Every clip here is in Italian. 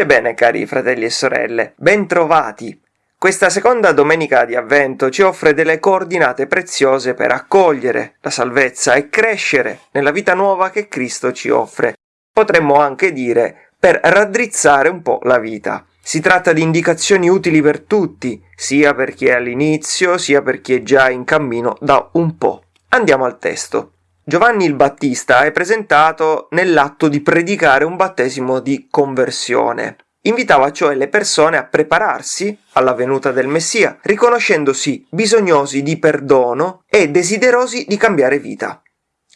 Pace e bene cari fratelli e sorelle, bentrovati! Questa seconda domenica di avvento ci offre delle coordinate preziose per accogliere la salvezza e crescere nella vita nuova che Cristo ci offre. Potremmo anche dire per raddrizzare un po' la vita. Si tratta di indicazioni utili per tutti, sia per chi è all'inizio, sia per chi è già in cammino da un po'. Andiamo al testo. Giovanni il Battista è presentato nell'atto di predicare un battesimo di conversione. Invitava cioè le persone a prepararsi alla venuta del Messia, riconoscendosi bisognosi di perdono e desiderosi di cambiare vita.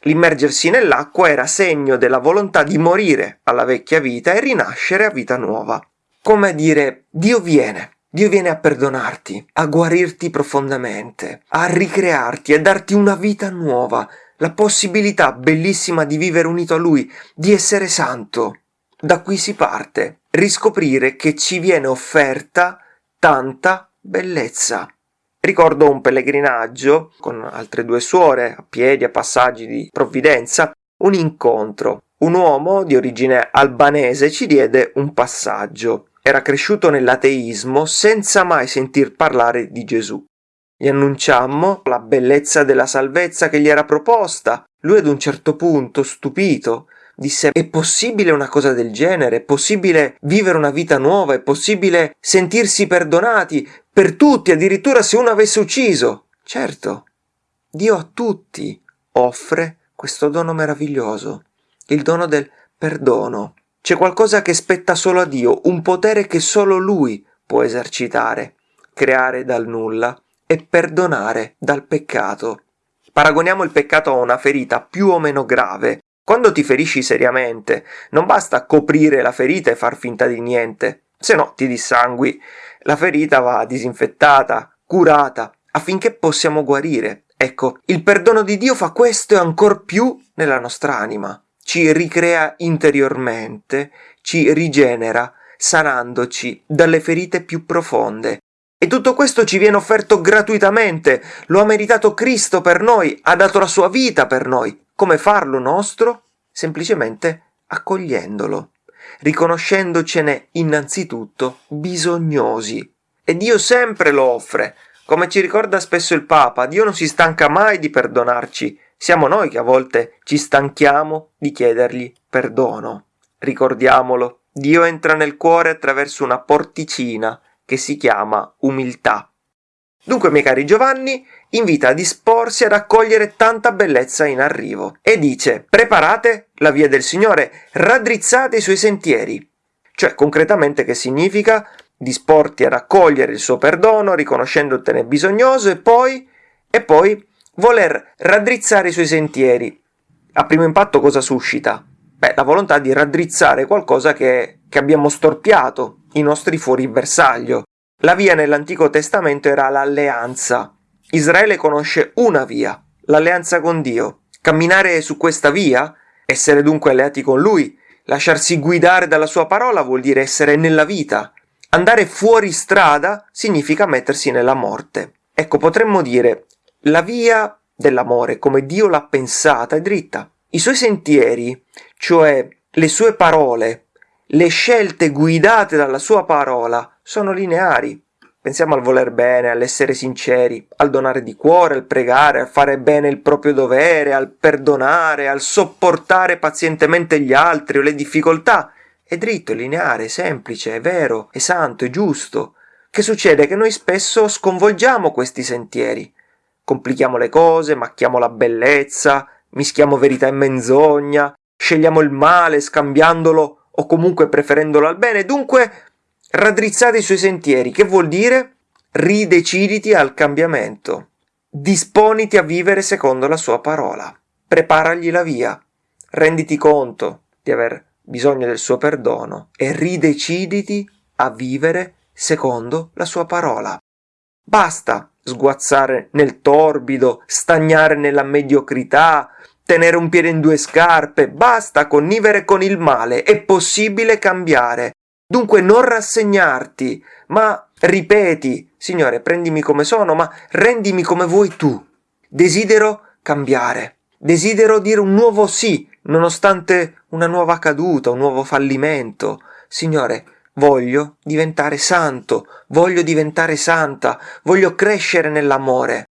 L'immergersi nell'acqua era segno della volontà di morire alla vecchia vita e rinascere a vita nuova. Come dire, Dio viene, Dio viene a perdonarti, a guarirti profondamente, a ricrearti, a darti una vita nuova, la possibilità bellissima di vivere unito a Lui, di essere santo. Da qui si parte, riscoprire che ci viene offerta tanta bellezza. Ricordo un pellegrinaggio con altre due suore a piedi a passaggi di provvidenza, un incontro. Un uomo di origine albanese ci diede un passaggio. Era cresciuto nell'ateismo senza mai sentir parlare di Gesù. Gli annunciammo la bellezza della salvezza che gli era proposta. Lui ad un certo punto, stupito, disse è possibile una cosa del genere? È possibile vivere una vita nuova? È possibile sentirsi perdonati per tutti, addirittura se uno avesse ucciso? Certo, Dio a tutti offre questo dono meraviglioso, il dono del perdono. C'è qualcosa che spetta solo a Dio, un potere che solo Lui può esercitare, creare dal nulla e perdonare dal peccato. Paragoniamo il peccato a una ferita più o meno grave. Quando ti ferisci seriamente, non basta coprire la ferita e far finta di niente, se no ti dissangui. La ferita va disinfettata, curata, affinché possiamo guarire. Ecco, il perdono di Dio fa questo e ancor più nella nostra anima. Ci ricrea interiormente, ci rigenera, sanandoci dalle ferite più profonde e tutto questo ci viene offerto gratuitamente, lo ha meritato Cristo per noi, ha dato la sua vita per noi. Come farlo nostro? Semplicemente accogliendolo, riconoscendocene innanzitutto bisognosi. E Dio sempre lo offre. Come ci ricorda spesso il Papa, Dio non si stanca mai di perdonarci. Siamo noi che a volte ci stanchiamo di chiedergli perdono. Ricordiamolo, Dio entra nel cuore attraverso una porticina che si chiama umiltà. Dunque, miei cari Giovanni, invita a disporsi ad accogliere tanta bellezza in arrivo e dice: preparate la via del Signore, raddrizzate i suoi sentieri. Cioè, concretamente, che significa? Disporti ad accogliere il suo perdono, riconoscendotene bisognoso e poi, e poi voler raddrizzare i suoi sentieri. A primo impatto cosa suscita? Beh, la volontà di raddrizzare qualcosa che, che abbiamo storpiato, i nostri fuori bersaglio. La via nell'Antico Testamento era l'alleanza. Israele conosce una via, l'alleanza con Dio. Camminare su questa via, essere dunque alleati con Lui, lasciarsi guidare dalla sua parola vuol dire essere nella vita. Andare fuori strada significa mettersi nella morte. Ecco, potremmo dire, la via dell'amore, come Dio l'ha pensata, è dritta. I suoi sentieri, cioè le sue parole, le scelte guidate dalla sua parola sono lineari. Pensiamo al voler bene, all'essere sinceri, al donare di cuore, al pregare, al fare bene il proprio dovere, al perdonare, al sopportare pazientemente gli altri o le difficoltà. È dritto, è lineare, è semplice, è vero, è santo, è giusto. Che succede? Che noi spesso sconvolgiamo questi sentieri. Complichiamo le cose, macchiamo la bellezza, mischiamo verità e menzogna, scegliamo il male scambiandolo o comunque preferendolo al bene, dunque raddrizzate i suoi sentieri, che vuol dire? Rideciditi al cambiamento, disponiti a vivere secondo la sua parola, preparagli la via, renditi conto di aver bisogno del suo perdono e rideciditi a vivere secondo la sua parola. Basta sguazzare nel torbido, stagnare nella mediocrità, tenere un piede in due scarpe, basta connivere con il male, è possibile cambiare. Dunque non rassegnarti, ma ripeti, Signore, prendimi come sono, ma rendimi come vuoi tu. Desidero cambiare, desidero dire un nuovo sì, nonostante una nuova caduta, un nuovo fallimento. Signore, Voglio diventare santo, voglio diventare santa, voglio crescere nell'amore.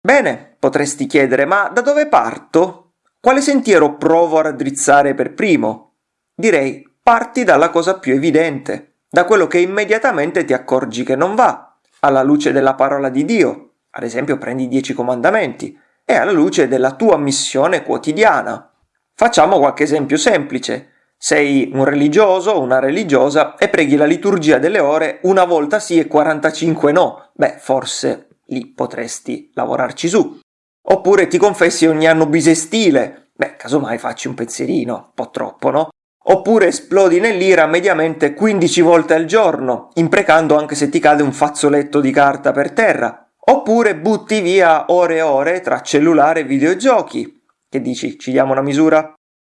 Bene, potresti chiedere, ma da dove parto? Quale sentiero provo a raddrizzare per primo? Direi, parti dalla cosa più evidente, da quello che immediatamente ti accorgi che non va, alla luce della parola di Dio, ad esempio prendi i dieci comandamenti, e alla luce della tua missione quotidiana. Facciamo qualche esempio semplice. Sei un religioso una religiosa e preghi la liturgia delle ore una volta sì e 45 no. Beh, forse lì potresti lavorarci su. Oppure ti confessi ogni anno bisestile. Beh, casomai facci un pensierino, un po' troppo, no? Oppure esplodi nell'ira mediamente 15 volte al giorno, imprecando anche se ti cade un fazzoletto di carta per terra. Oppure butti via ore e ore tra cellulare e videogiochi. Che dici, ci diamo una misura?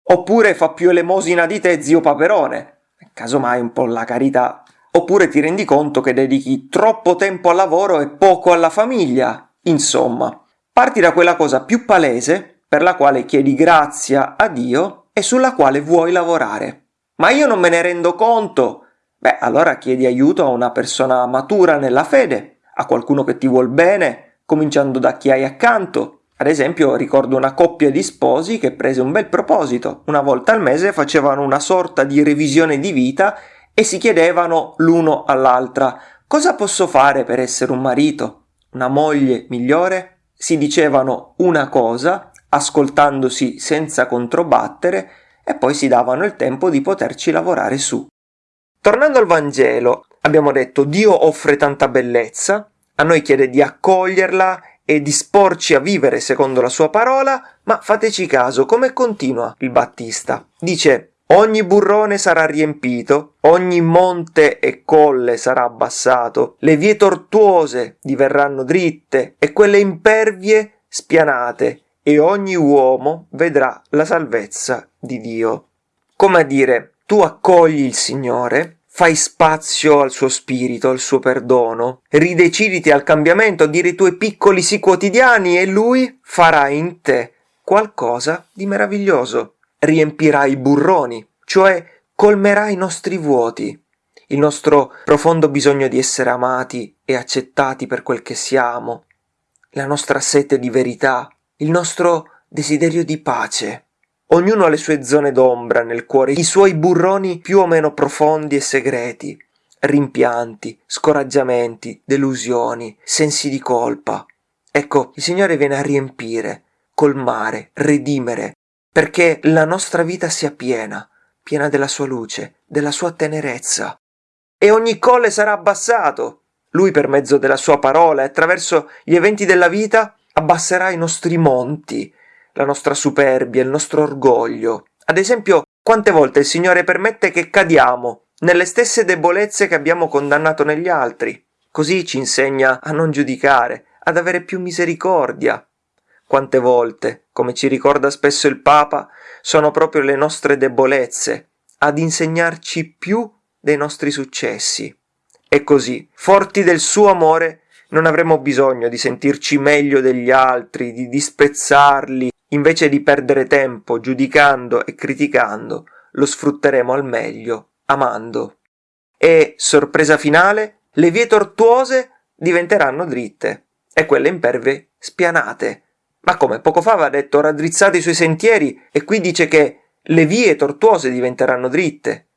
Oppure fa più elemosina di te zio Paperone, casomai un po' la carità. Oppure ti rendi conto che dedichi troppo tempo al lavoro e poco alla famiglia. Insomma, parti da quella cosa più palese per la quale chiedi grazia a Dio e sulla quale vuoi lavorare. Ma io non me ne rendo conto. Beh, allora chiedi aiuto a una persona matura nella fede, a qualcuno che ti vuol bene, cominciando da chi hai accanto, ad esempio ricordo una coppia di sposi che prese un bel proposito. Una volta al mese facevano una sorta di revisione di vita e si chiedevano l'uno all'altra cosa posso fare per essere un marito, una moglie migliore? Si dicevano una cosa, ascoltandosi senza controbattere, e poi si davano il tempo di poterci lavorare su. Tornando al Vangelo, abbiamo detto Dio offre tanta bellezza, a noi chiede di accoglierla e disporci a vivere secondo la sua parola, ma fateci caso come continua il Battista. Dice Ogni burrone sarà riempito, ogni monte e colle sarà abbassato, le vie tortuose diverranno dritte e quelle impervie spianate, e ogni uomo vedrà la salvezza di Dio. Come a dire, tu accogli il Signore, fai spazio al suo spirito, al suo perdono, rideciditi al cambiamento, dire i tuoi piccoli sì quotidiani e lui farà in te qualcosa di meraviglioso. Riempirà i burroni, cioè colmerà i nostri vuoti, il nostro profondo bisogno di essere amati e accettati per quel che siamo, la nostra sete di verità, il nostro desiderio di pace. Ognuno ha le sue zone d'ombra nel cuore, i suoi burroni più o meno profondi e segreti, rimpianti, scoraggiamenti, delusioni, sensi di colpa. Ecco, il Signore viene a riempire, colmare, redimere, perché la nostra vita sia piena, piena della sua luce, della sua tenerezza. E ogni colle sarà abbassato. Lui per mezzo della sua parola e attraverso gli eventi della vita abbasserà i nostri monti, la nostra superbia, il nostro orgoglio. Ad esempio, quante volte il Signore permette che cadiamo nelle stesse debolezze che abbiamo condannato negli altri. Così ci insegna a non giudicare, ad avere più misericordia. Quante volte, come ci ricorda spesso il Papa, sono proprio le nostre debolezze ad insegnarci più dei nostri successi. E così, forti del suo amore, non avremo bisogno di sentirci meglio degli altri, di disprezzarli, Invece di perdere tempo giudicando e criticando, lo sfrutteremo al meglio, amando. E, sorpresa finale, le vie tortuose diventeranno dritte e quelle imperve spianate. Ma come poco fa aveva detto raddrizzate i suoi sentieri e qui dice che le vie tortuose diventeranno dritte.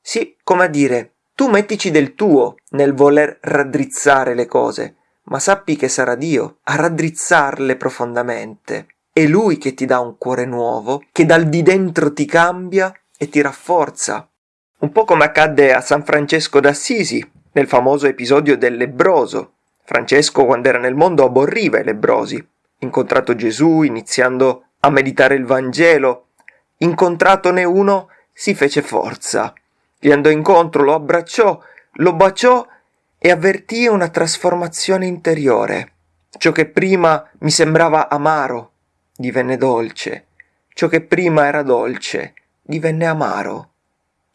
Sì, come a dire, tu mettici del tuo nel voler raddrizzare le cose, ma sappi che sarà Dio a raddrizzarle profondamente. È Lui che ti dà un cuore nuovo, che dal di dentro ti cambia e ti rafforza. Un po' come accadde a San Francesco d'Assisi, nel famoso episodio del lebroso. Francesco, quando era nel mondo, aborriva i lebrosi. Incontrato Gesù, iniziando a meditare il Vangelo, incontratone uno, si fece forza. Gli andò incontro, lo abbracciò, lo baciò e avvertì una trasformazione interiore. Ciò che prima mi sembrava amaro, divenne dolce, ciò che prima era dolce divenne amaro.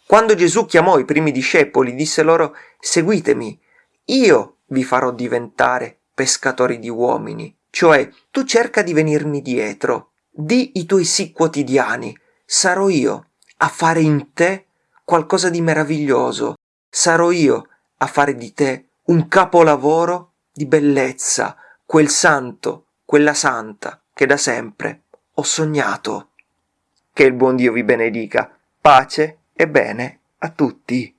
Quando Gesù chiamò i primi discepoli, disse loro Seguitemi, io vi farò diventare pescatori di uomini, cioè tu cerca di venirmi dietro, di i tuoi sì quotidiani, sarò io a fare in te qualcosa di meraviglioso, sarò io a fare di te un capolavoro di bellezza, quel santo, quella santa che da sempre ho sognato. Che il buon Dio vi benedica. Pace e bene a tutti.